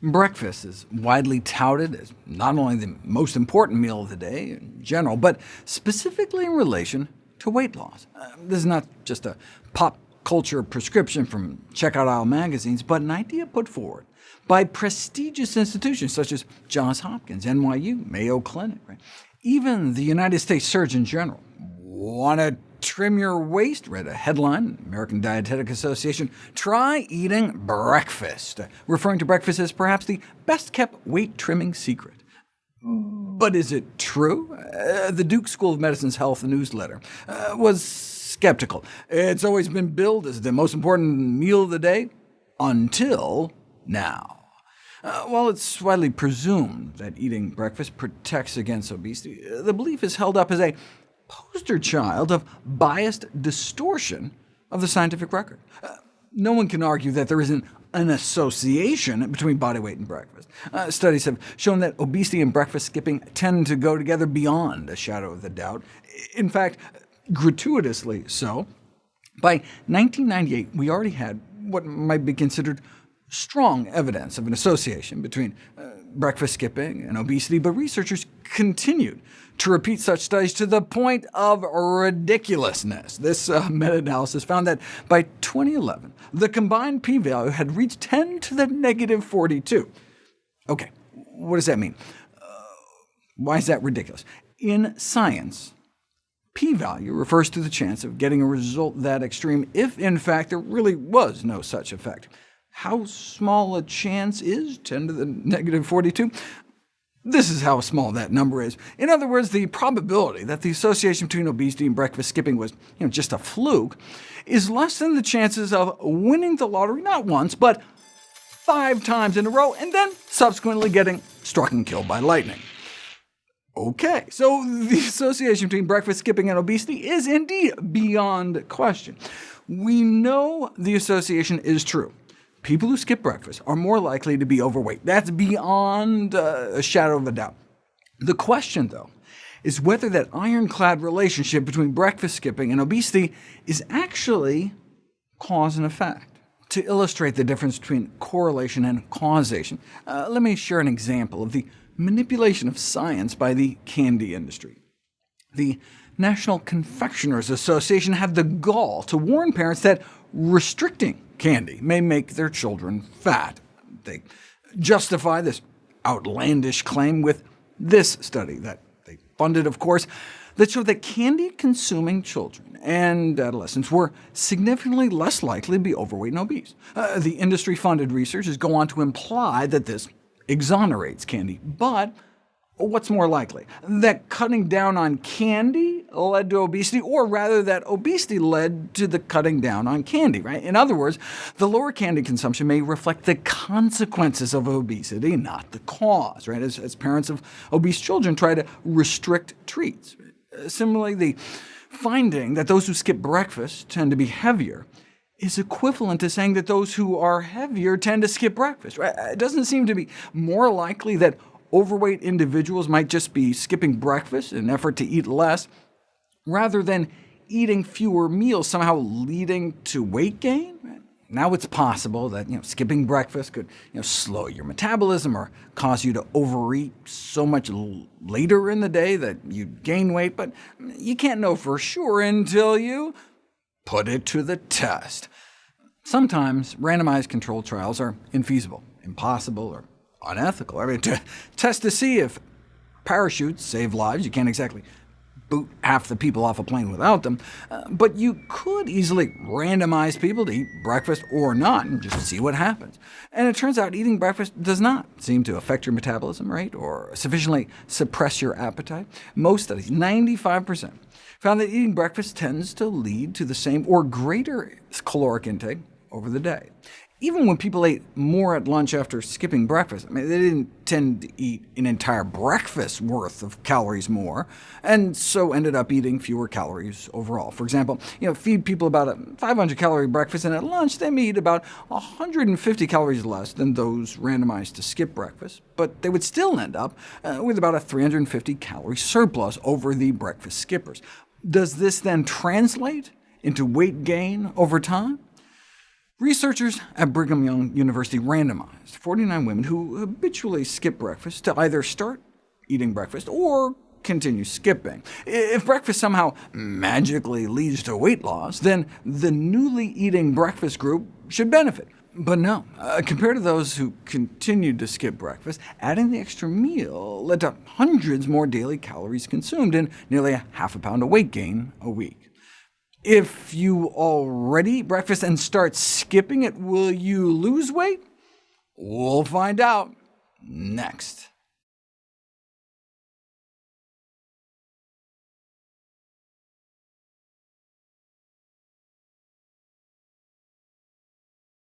Breakfast is widely touted as not only the most important meal of the day in general, but specifically in relation to weight loss. Uh, this is not just a pop culture prescription from checkout aisle magazines, but an idea put forward by prestigious institutions such as Johns Hopkins, NYU, Mayo Clinic. Right? Even the United States Surgeon General. Want to trim your waist? Read a headline, American Dietetic Association, try eating breakfast, referring to breakfast as perhaps the best-kept weight-trimming secret. But is it true? Uh, the Duke School of Medicine's health newsletter uh, was skeptical. It's always been billed as the most important meal of the day, until now. Uh, while it's widely presumed that eating breakfast protects against obesity, the belief is held up as a poster child of biased distortion of the scientific record. Uh, no one can argue that there isn't an association between body weight and breakfast. Uh, studies have shown that obesity and breakfast skipping tend to go together beyond a shadow of the doubt. In fact, gratuitously so. By 1998, we already had what might be considered strong evidence of an association between uh, breakfast skipping and obesity, but researchers continued to repeat such studies to the point of ridiculousness. This uh, meta-analysis found that by 2011, the combined p-value had reached 10 to the negative 42. OK, what does that mean? Uh, why is that ridiculous? In science, p-value refers to the chance of getting a result that extreme if, in fact, there really was no such effect. How small a chance is 10 to the negative 42? This is how small that number is. In other words, the probability that the association between obesity and breakfast skipping was you know, just a fluke is less than the chances of winning the lottery not once, but five times in a row, and then subsequently getting struck and killed by lightning. OK, so the association between breakfast skipping and obesity is indeed beyond question. We know the association is true people who skip breakfast are more likely to be overweight. That's beyond uh, a shadow of a doubt. The question, though, is whether that ironclad relationship between breakfast skipping and obesity is actually cause and effect. To illustrate the difference between correlation and causation, uh, let me share an example of the manipulation of science by the candy industry. The National Confectioners Association had the gall to warn parents that restricting candy may make their children fat. They justify this outlandish claim with this study that they funded, of course, that showed that candy-consuming children and adolescents were significantly less likely to be overweight and obese. Uh, the industry-funded researchers go on to imply that this exonerates candy, but what's more likely? That cutting down on candy led to obesity, or rather that obesity led to the cutting down on candy, right? In other words, the lower candy consumption may reflect the consequences of obesity, not the cause, right? As, as parents of obese children try to restrict treats. Similarly, the finding that those who skip breakfast tend to be heavier is equivalent to saying that those who are heavier tend to skip breakfast. Right? It doesn't seem to be more likely that overweight individuals might just be skipping breakfast in an effort to eat less, rather than eating fewer meals somehow leading to weight gain? Now it's possible that you know, skipping breakfast could you know, slow your metabolism or cause you to overeat so much later in the day that you gain weight, but you can't know for sure until you put it to the test. Sometimes randomized controlled trials are infeasible, impossible, or unethical. I mean, to test to see if parachutes save lives, you can't exactly boot half the people off a plane without them, uh, but you could easily randomize people to eat breakfast or not, and just see what happens. And it turns out eating breakfast does not seem to affect your metabolism rate or sufficiently suppress your appetite. Most studies, 95%, found that eating breakfast tends to lead to the same or greater caloric intake over the day even when people ate more at lunch after skipping breakfast, I mean, they didn't tend to eat an entire breakfast worth of calories more, and so ended up eating fewer calories overall. For example, you know, feed people about a 500-calorie breakfast, and at lunch they may eat about 150 calories less than those randomized to skip breakfast, but they would still end up uh, with about a 350-calorie surplus over the breakfast skippers. Does this then translate into weight gain over time? Researchers at Brigham Young University randomized 49 women who habitually skip breakfast to either start eating breakfast or continue skipping. If breakfast somehow magically leads to weight loss, then the newly eating breakfast group should benefit. But no, uh, compared to those who continued to skip breakfast, adding the extra meal led to hundreds more daily calories consumed and nearly a half a pound of weight gain a week. If you already eat breakfast and start skipping it, will you lose weight? We'll find out next.